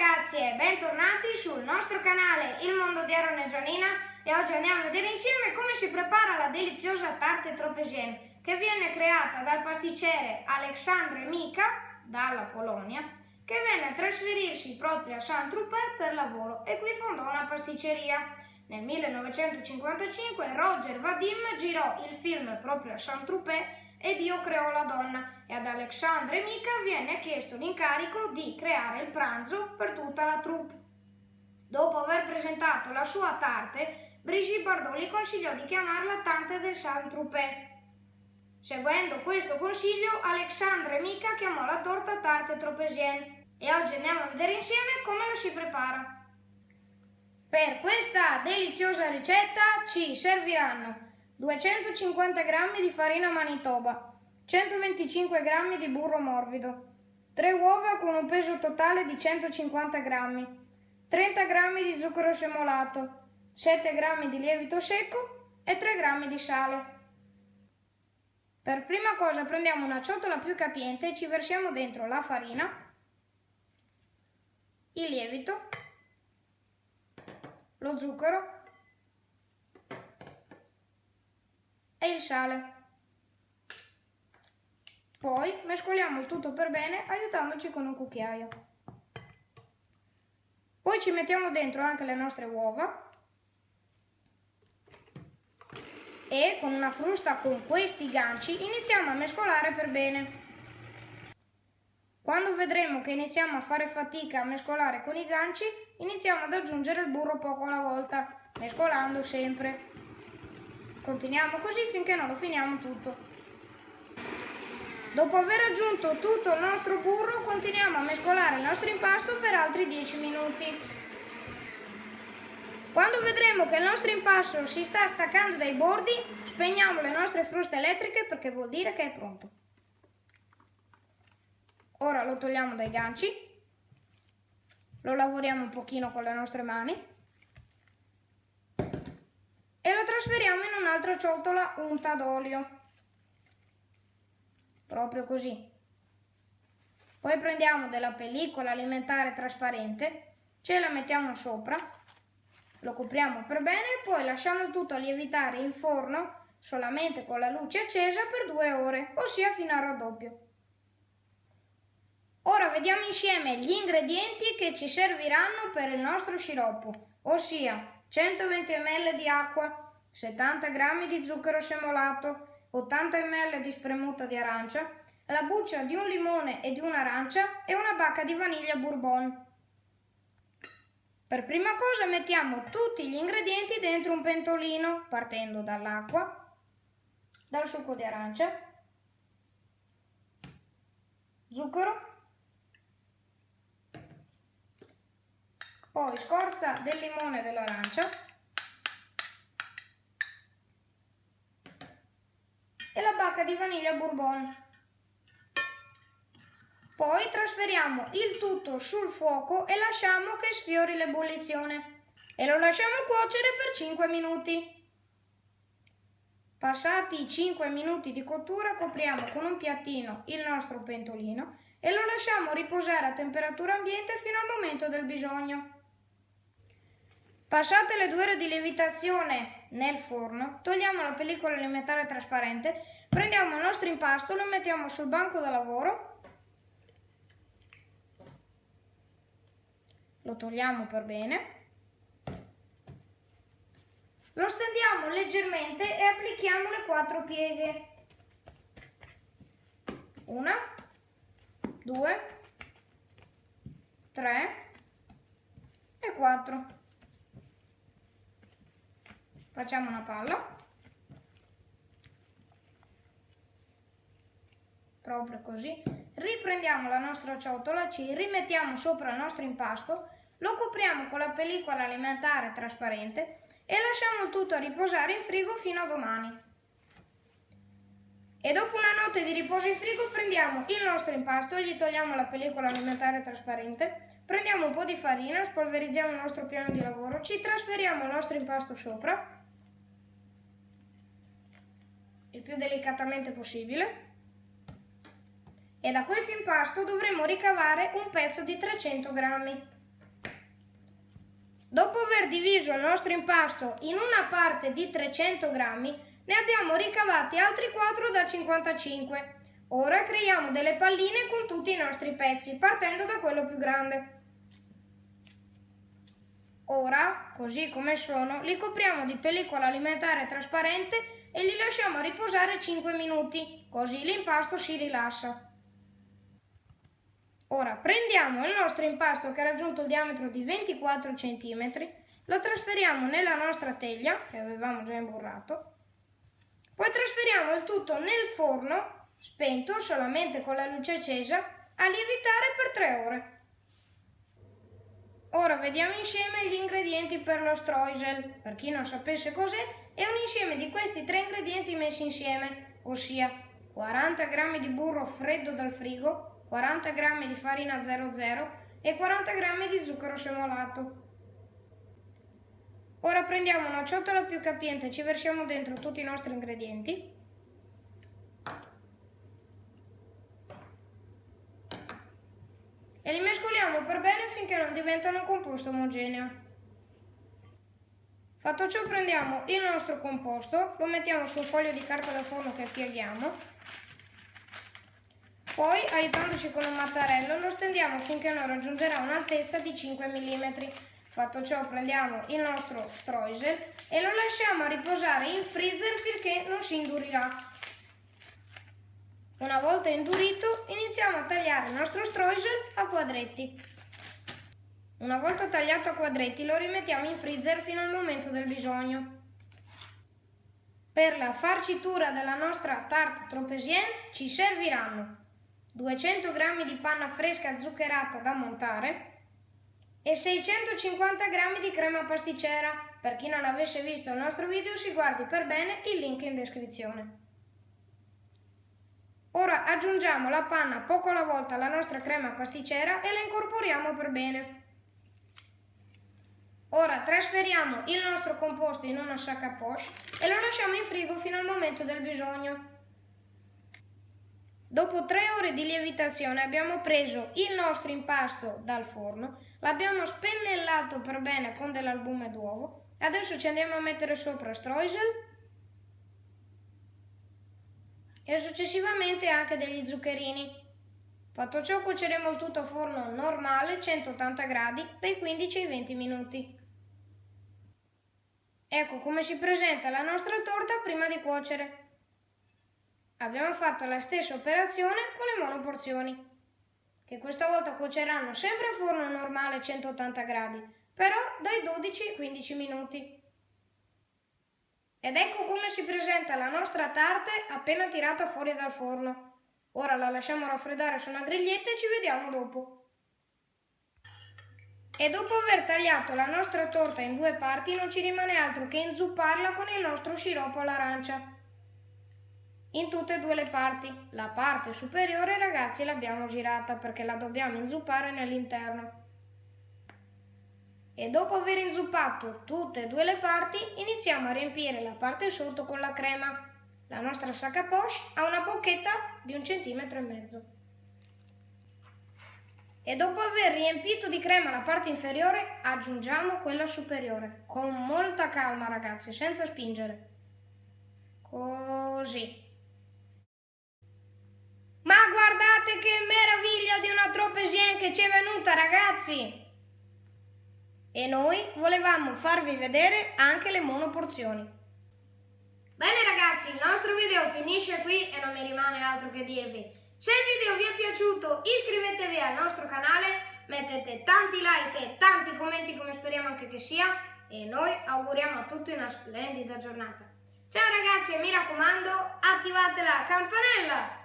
ragazzi e bentornati sul nostro canale Il Mondo di Aaron e Gianina e oggi andiamo a vedere insieme come si prepara la deliziosa tarte tropesienne che viene creata dal pasticcere Alexandre Mica dalla Polonia che venne a trasferirsi proprio a Saint-Tropez per lavoro e qui fondò una pasticceria. Nel 1955 Roger Vadim girò il film proprio a Saint-Tropez e Dio creò la donna e ad Alexandre Mica viene chiesto l'incarico di creare il pranzo per tutta la troupe. Dopo aver presentato la sua tarte, Brigitte Bardot gli consigliò di chiamarla Tante del Saint-Tropez. Seguendo questo consiglio, Alexandre Mica chiamò la torta Tarte Tropesienne e oggi andiamo a vedere insieme come la si prepara. Per questa deliziosa ricetta ci serviranno 250 g di farina manitoba, 125 g di burro morbido, 3 uova con un peso totale di 150 g, 30 g di zucchero semolato, 7 g di lievito secco e 3 g di sale. Per prima cosa prendiamo una ciotola più capiente e ci versiamo dentro la farina, il lievito, lo zucchero e il sale. Poi mescoliamo il tutto per bene aiutandoci con un cucchiaio. Poi ci mettiamo dentro anche le nostre uova e con una frusta con questi ganci iniziamo a mescolare per bene. Quando vedremo che iniziamo a fare fatica a mescolare con i ganci, iniziamo ad aggiungere il burro poco alla volta, mescolando sempre. Continuiamo così finché non lo finiamo tutto. Dopo aver aggiunto tutto il nostro burro, continuiamo a mescolare il nostro impasto per altri 10 minuti. Quando vedremo che il nostro impasto si sta staccando dai bordi, spegniamo le nostre fruste elettriche perché vuol dire che è pronto. Ora lo togliamo dai ganci, lo lavoriamo un pochino con le nostre mani e lo trasferiamo in un'altra ciotola unta d'olio. Proprio così. Poi prendiamo della pellicola alimentare trasparente, ce la mettiamo sopra, lo copriamo per bene e poi lasciamo tutto lievitare in forno solamente con la luce accesa per due ore, ossia fino al raddoppio. Ora vediamo insieme gli ingredienti che ci serviranno per il nostro sciroppo, ossia 120 ml di acqua, 70 g di zucchero semolato, 80 ml di spremuta di arancia, la buccia di un limone e di un'arancia e una bacca di vaniglia bourbon. Per prima cosa mettiamo tutti gli ingredienti dentro un pentolino partendo dall'acqua, dal succo di arancia, zucchero, poi scorza del limone e dell'arancia bacca di vaniglia bourbon. Poi trasferiamo il tutto sul fuoco e lasciamo che sfiori l'ebollizione e lo lasciamo cuocere per 5 minuti. Passati i 5 minuti di cottura copriamo con un piattino il nostro pentolino e lo lasciamo riposare a temperatura ambiente fino al momento del bisogno. Passate le due ore di lievitazione nel forno, togliamo la pellicola alimentare trasparente, prendiamo il nostro impasto, lo mettiamo sul banco da lavoro, lo togliamo per bene, lo stendiamo leggermente e applichiamo le quattro pieghe. Una, due, tre e quattro. Facciamo una palla. Proprio così. Riprendiamo la nostra ciotola, ci rimettiamo sopra il nostro impasto, lo copriamo con la pellicola alimentare trasparente e lasciamo tutto a riposare in frigo fino a domani. E dopo una notte di riposo in frigo prendiamo il nostro impasto, gli togliamo la pellicola alimentare trasparente, prendiamo un po' di farina, spolverizziamo il nostro piano di lavoro, ci trasferiamo il nostro impasto sopra il più delicatamente possibile e da questo impasto dovremo ricavare un pezzo di 300 grammi. Dopo aver diviso il nostro impasto in una parte di 300 grammi, ne abbiamo ricavati altri 4 da 55. Ora creiamo delle palline con tutti i nostri pezzi, partendo da quello più grande. Ora, così come sono, li copriamo di pellicola alimentare trasparente e li lasciamo riposare 5 minuti, così l'impasto si rilassa. Ora prendiamo il nostro impasto che ha raggiunto il diametro di 24 cm, lo trasferiamo nella nostra teglia che avevamo già imburrato, poi trasferiamo il tutto nel forno, spento solamente con la luce accesa, a lievitare per 3 ore. Ora vediamo insieme gli ingredienti per lo streusel. Per chi non sapesse cos'è, è un insieme di questi tre ingredienti messi insieme, ossia 40 g di burro freddo dal frigo, 40 g di farina 00 e 40 g di zucchero semolato. Ora prendiamo una ciotola più capiente e ci versiamo dentro tutti i nostri ingredienti. E li mescoliamo per bene finché non diventano un composto omogeneo. Fatto ciò prendiamo il nostro composto, lo mettiamo su un foglio di carta da forno che pieghiamo poi, aiutandoci con un mattarello, lo stendiamo finché non raggiungerà un'altezza di 5 mm. Fatto ciò prendiamo il nostro streusel e lo lasciamo riposare in freezer finché non si indurirà. Una volta indurito iniziamo a tagliare il nostro streusel a quadretti. Una volta tagliato a quadretti lo rimettiamo in freezer fino al momento del bisogno. Per la farcitura della nostra tarte tropezien ci serviranno 200 g di panna fresca zuccherata da montare e 650 g di crema pasticcera. Per chi non avesse visto il nostro video si guardi per bene il link in descrizione. Ora aggiungiamo la panna poco alla volta alla nostra crema pasticcera e la incorporiamo per bene. Ora trasferiamo il nostro composto in una sac à poche e lo lasciamo in frigo fino al momento del bisogno. Dopo tre ore di lievitazione abbiamo preso il nostro impasto dal forno, l'abbiamo spennellato per bene con dell'albume d'uovo e adesso ci andiamo a mettere sopra streusel e successivamente anche degli zuccherini. Fatto ciò cuoceremo il tutto a forno normale 180 gradi dai 15 ai 20 minuti. Ecco come si presenta la nostra torta prima di cuocere. Abbiamo fatto la stessa operazione con le monoporzioni, che questa volta cuoceranno sempre a forno normale 180 gradi, però dai 12 ai 15 minuti. Ed ecco come si presenta la nostra tarte appena tirata fuori dal forno. Ora la lasciamo raffreddare su una griglietta e ci vediamo dopo. E dopo aver tagliato la nostra torta in due parti non ci rimane altro che inzupparla con il nostro sciroppo all'arancia in tutte e due le parti. La parte superiore ragazzi l'abbiamo girata perché la dobbiamo inzuppare nell'interno. E dopo aver inzuppato tutte e due le parti iniziamo a riempire la parte sotto con la crema. La nostra sac à poche ha una bocchetta di un centimetro e mezzo. E dopo aver riempito di crema la parte inferiore aggiungiamo quella superiore. Con molta calma ragazzi, senza spingere. Così. Ma guardate che meraviglia di una tropesien che ci è venuta, ragazzi! E noi volevamo farvi vedere anche le monoporzioni. Bene ragazzi, il nostro video finisce qui e non mi rimane altro che dirvi. Se il video vi è piaciuto iscrivetevi al nostro canale, mettete tanti like e tanti commenti come speriamo anche che sia e noi auguriamo a tutti una splendida giornata. Ciao ragazzi e mi raccomando attivate la campanella!